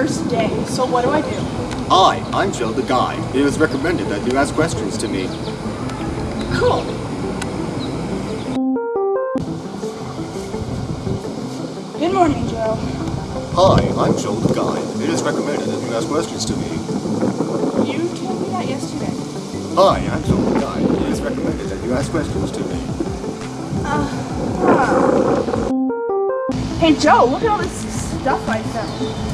what do I do? Hi, I'm Joe the guide. It was recommended that you ask questions to me. Cool. Good morning, Joe. Hi, I'm Joe the guide. It is recommended that you ask questions to me. You told me that yesterday. Hi, I'm Joe the guide. It is recommended that you ask questions to me. Uh, huh. Hey, Joe, look at all this stuff I found.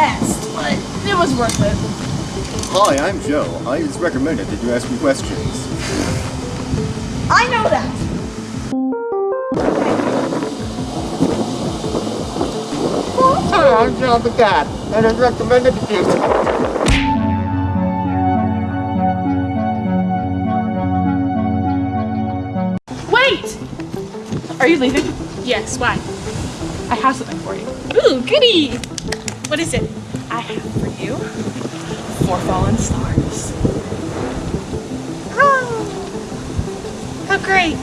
Tripped over a chest, but it was worth it. Hi, I'm Joe. I, it is recommended that you ask me questions. I know that. Hi, I'm Joe the guide. It is recommended that you... Wait! Are you leaving? Yes, why? I have something for you. Ooh, goody! What is it? I have for you four fallen stars. Oh, how great!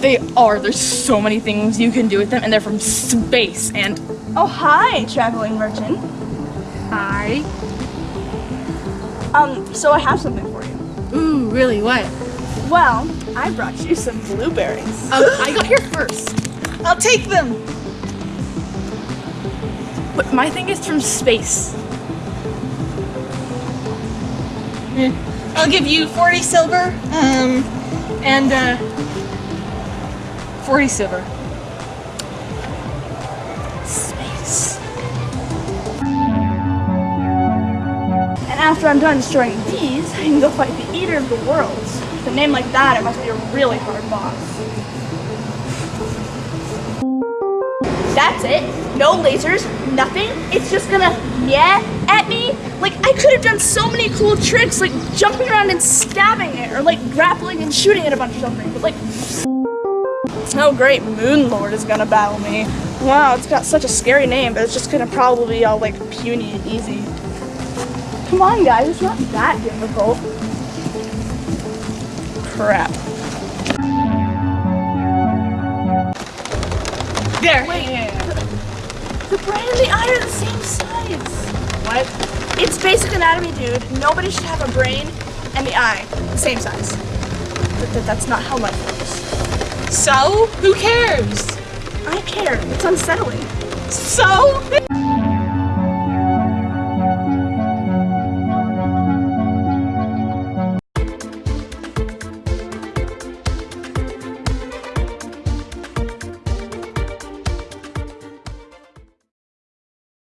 They are. There's so many things you can do with them, and they're from space. And oh, hi, traveling merchant. Hi. Um, so I have something for you. Ooh, really, what? Well, I brought you some blueberries. Um, I got here first. I'll take them! But my thing is from space. I'll give you 40 silver, um, and, uh, 40 silver. Space. And after I'm done destroying these, I can go fight the Eater of the Worlds. With a name like that, it must be a really hard boss. That's it. No lasers, nothing. It's just gonna yeah at me. Like I could have done so many cool tricks, like jumping around and stabbing it, or like grappling and shooting it a bunch of something. But like, oh great, Moon Lord is gonna battle me. Wow, it's got such a scary name, but it's just gonna probably be all like puny and easy. Come on, guys, it's not that difficult. Crap. There! Wait. The brain and the eye are the same size. What? It's basic anatomy, dude. Nobody should have a brain and the eye the same size. But th- that's not how life works. So? Who cares? I care. It's unsettling. So?